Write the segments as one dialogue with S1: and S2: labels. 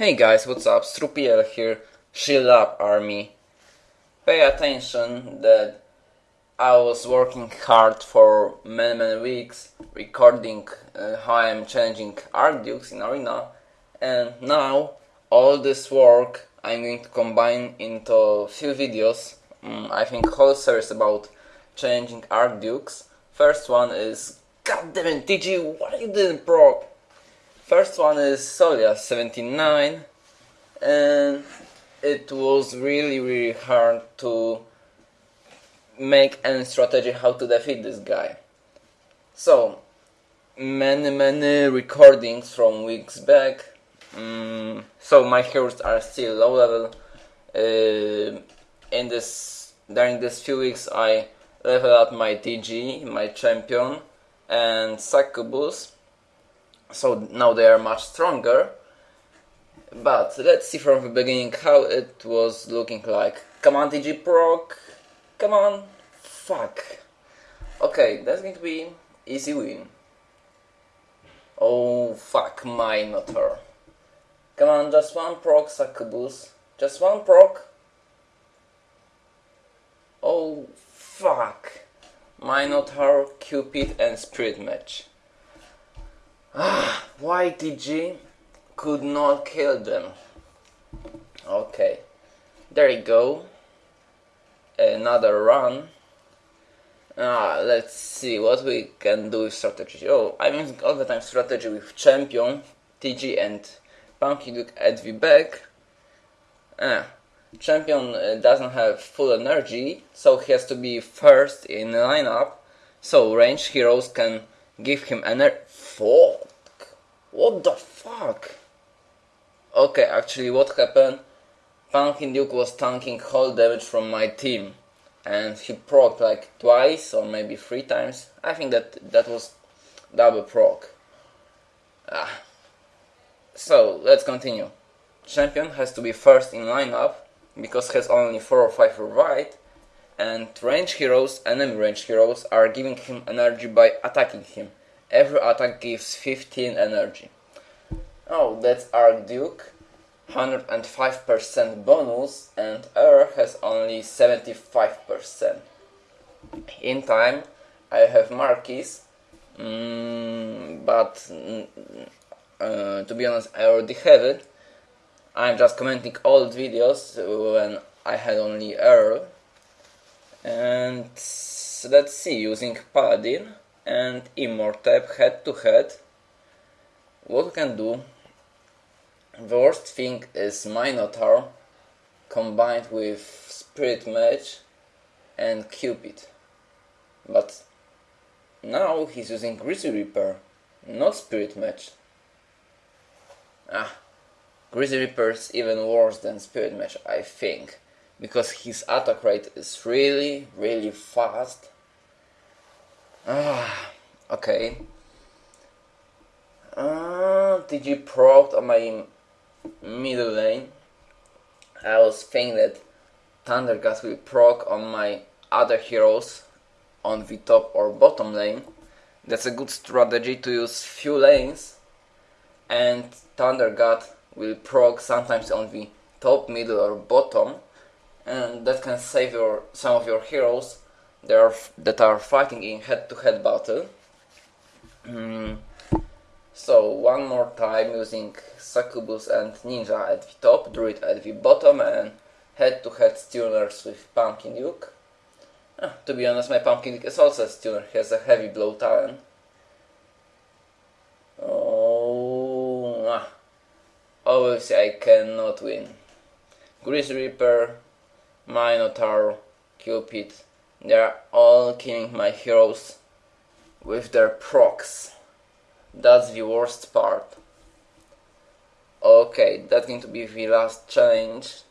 S1: Hey guys, what's up? Strupiel here, Shield Up Army. Pay attention that I was working hard for many many weeks recording uh, how I'm challenging Archdukes in Arena and now all this work I'm going to combine into few videos. Um, I think whole series about changing Archdukes. First one is God damn it, TG, why you didn't? First one is Solia 79 and it was really really hard to make any strategy how to defeat this guy. So many many recordings from weeks back. Mm, so my heroes are still low level. Uh, in this during these few weeks I leveled up my TG, my champion, and succubus so now they are much stronger. But let's see from the beginning how it was looking like. Come on TG proc come on. Fuck. Okay that's going to be easy win. Oh fuck my Minotaur come on just one proc succubus. Just one proc oh fuck. Minotaur, Cupid and Spirit Mage why TG could not kill them? Okay, there you go. Another run. Ah, let's see what we can do with strategy. Oh, I'm using all the time strategy with champion, TG and Pumpkin Duke at the back. Ah, champion uh, doesn't have full energy, so he has to be first in the lineup. So range heroes can give him energy. Fuck! What the fuck? Okay, actually what happened? Pumpkin Duke was tanking whole damage from my team. And he proc like twice or maybe three times. I think that that was double proc. Ah. So, let's continue. Champion has to be first in lineup because has only 4 or 5 revive and range heroes, enemy range heroes, are giving him energy by attacking him. Every attack gives 15 energy. Oh, that's Archduke. 105% bonus and Earl has only 75%. In time, I have Marquis, mm, but mm, uh, to be honest, I already have it. I'm just commenting old videos when I had only Earl. And let's see, using Paladin and Immortep head to head, what we can do the worst thing is Minotaur combined with Spirit Mage and Cupid. But now he's using Grizzly Reaper, not Spirit Mage. Ah, Grizzly is even worse than Spirit Mage, I think, because his attack rate is really, really fast. Ah, okay. Uh, you proc on my middle lane, I was thinking that Thundercat will proc on my other heroes on the top or bottom lane. That's a good strategy to use few lanes and Thundercat will proc sometimes on the top, middle or bottom and that can save your some of your heroes that are, that are fighting in head-to-head -head battle. Mm. So one more time using Succubus and Ninja at the top, Druid at the bottom and head-to-head -head stuners with Pumpkin Duke. Ah, to be honest, my Pumpkin Duke is also a stunner, he has a heavy blow talent. Oh, ah. obviously I cannot win. Grizzly Reaper, Minotaur, Cupid, they are all killing my heroes with their procs. That's the worst part. Okay, that's going to be the last challenge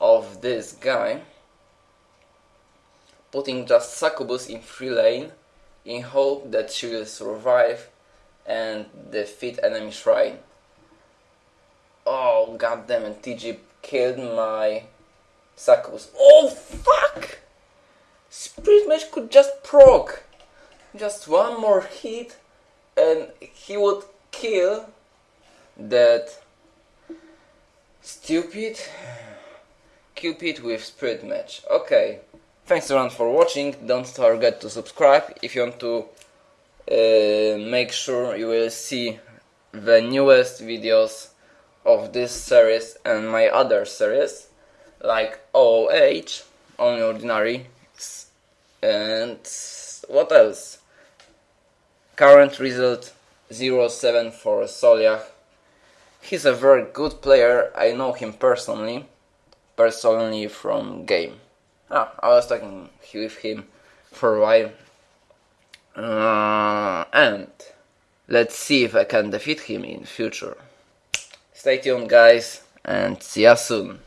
S1: of this guy. Putting just Succubus in free lane in hope that she will survive and defeat enemy shrine. Oh goddammit, TG killed my Succubus. Oh fuck! Mage could just proc. Just one more hit and he would kill that Stupid? Cupid with Spirit Mage. Okay. Thanks everyone for watching. Don't forget to subscribe if you want to uh, make sure you will see the newest videos of this series and my other series like OOH, Only Ordinary, and what else? Current result 0-7 for Soliah. He's a very good player, I know him personally, personally from game. Ah, I was talking with him for a while. Uh, and let's see if I can defeat him in future. Stay tuned guys and see ya soon.